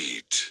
Eat.